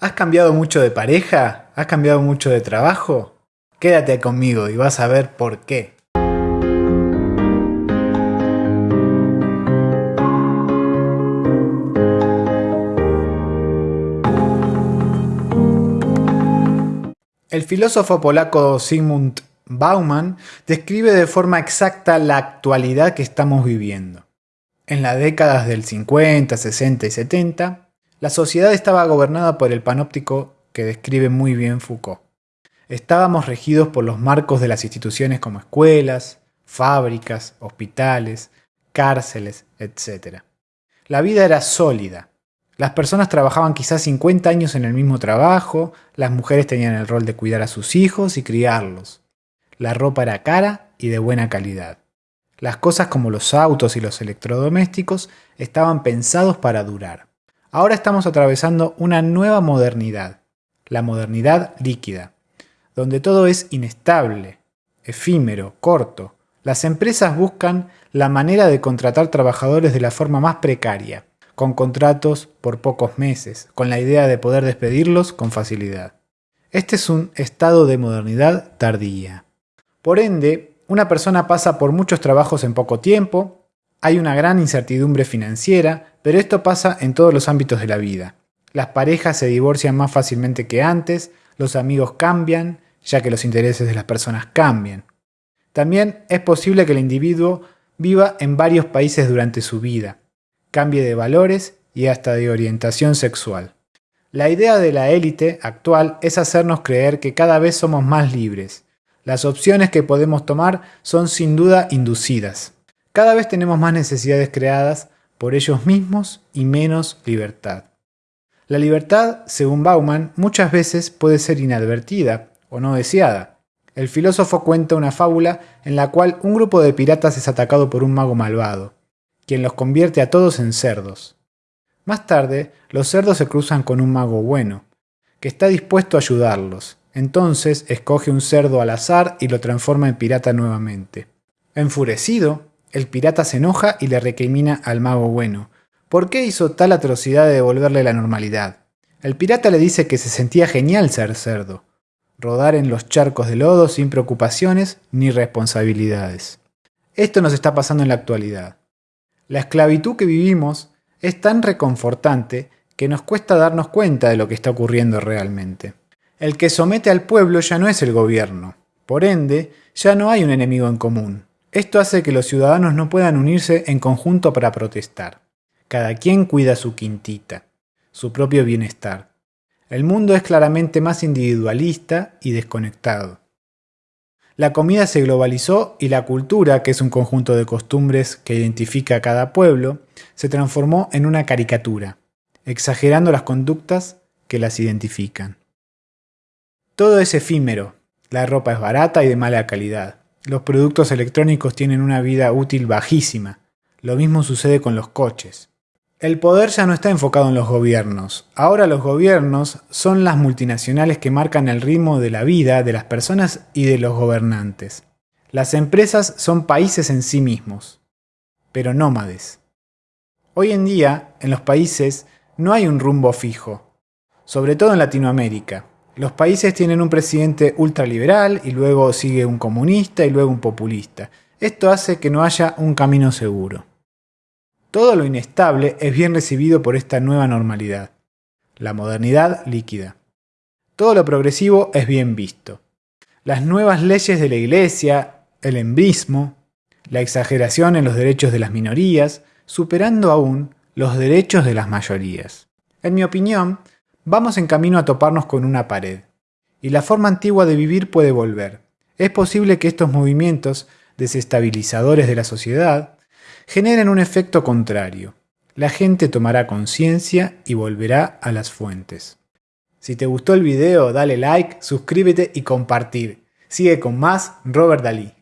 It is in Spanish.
¿Has cambiado mucho de pareja? ¿Has cambiado mucho de trabajo? Quédate conmigo y vas a ver por qué. El filósofo polaco Sigmund Bauman describe de forma exacta la actualidad que estamos viviendo. En las décadas del 50, 60 y 70, la sociedad estaba gobernada por el panóptico que describe muy bien Foucault. Estábamos regidos por los marcos de las instituciones como escuelas, fábricas, hospitales, cárceles, etc. La vida era sólida. Las personas trabajaban quizás 50 años en el mismo trabajo, las mujeres tenían el rol de cuidar a sus hijos y criarlos. La ropa era cara y de buena calidad. Las cosas como los autos y los electrodomésticos estaban pensados para durar. Ahora estamos atravesando una nueva modernidad, la modernidad líquida, donde todo es inestable, efímero, corto. Las empresas buscan la manera de contratar trabajadores de la forma más precaria, con contratos por pocos meses, con la idea de poder despedirlos con facilidad. Este es un estado de modernidad tardía. Por ende, una persona pasa por muchos trabajos en poco tiempo, hay una gran incertidumbre financiera, pero esto pasa en todos los ámbitos de la vida. Las parejas se divorcian más fácilmente que antes, los amigos cambian, ya que los intereses de las personas cambian. También es posible que el individuo viva en varios países durante su vida, cambie de valores y hasta de orientación sexual. La idea de la élite actual es hacernos creer que cada vez somos más libres. Las opciones que podemos tomar son sin duda inducidas. Cada vez tenemos más necesidades creadas por ellos mismos y menos libertad. La libertad, según Bauman, muchas veces puede ser inadvertida o no deseada. El filósofo cuenta una fábula en la cual un grupo de piratas es atacado por un mago malvado, quien los convierte a todos en cerdos. Más tarde, los cerdos se cruzan con un mago bueno, que está dispuesto a ayudarlos. Entonces escoge un cerdo al azar y lo transforma en pirata nuevamente. Enfurecido, el pirata se enoja y le recrimina al mago bueno. ¿Por qué hizo tal atrocidad de devolverle la normalidad? El pirata le dice que se sentía genial ser cerdo, rodar en los charcos de lodo sin preocupaciones ni responsabilidades. Esto nos está pasando en la actualidad. La esclavitud que vivimos es tan reconfortante que nos cuesta darnos cuenta de lo que está ocurriendo realmente. El que somete al pueblo ya no es el gobierno, por ende, ya no hay un enemigo en común, esto hace que los ciudadanos no puedan unirse en conjunto para protestar. Cada quien cuida su quintita, su propio bienestar. El mundo es claramente más individualista y desconectado. La comida se globalizó y la cultura, que es un conjunto de costumbres que identifica a cada pueblo, se transformó en una caricatura, exagerando las conductas que las identifican. Todo es efímero, la ropa es barata y de mala calidad. Los productos electrónicos tienen una vida útil bajísima. Lo mismo sucede con los coches. El poder ya no está enfocado en los gobiernos. Ahora los gobiernos son las multinacionales que marcan el ritmo de la vida de las personas y de los gobernantes. Las empresas son países en sí mismos, pero nómades. Hoy en día, en los países, no hay un rumbo fijo, sobre todo en Latinoamérica. Los países tienen un presidente ultraliberal y luego sigue un comunista y luego un populista. Esto hace que no haya un camino seguro. Todo lo inestable es bien recibido por esta nueva normalidad, la modernidad líquida. Todo lo progresivo es bien visto. Las nuevas leyes de la Iglesia, el embrismo, la exageración en los derechos de las minorías, superando aún los derechos de las mayorías. En mi opinión, vamos en camino a toparnos con una pared. Y la forma antigua de vivir puede volver. Es posible que estos movimientos desestabilizadores de la sociedad generen un efecto contrario. La gente tomará conciencia y volverá a las fuentes. Si te gustó el video, dale like, suscríbete y compartir. Sigue con más Robert Dalí.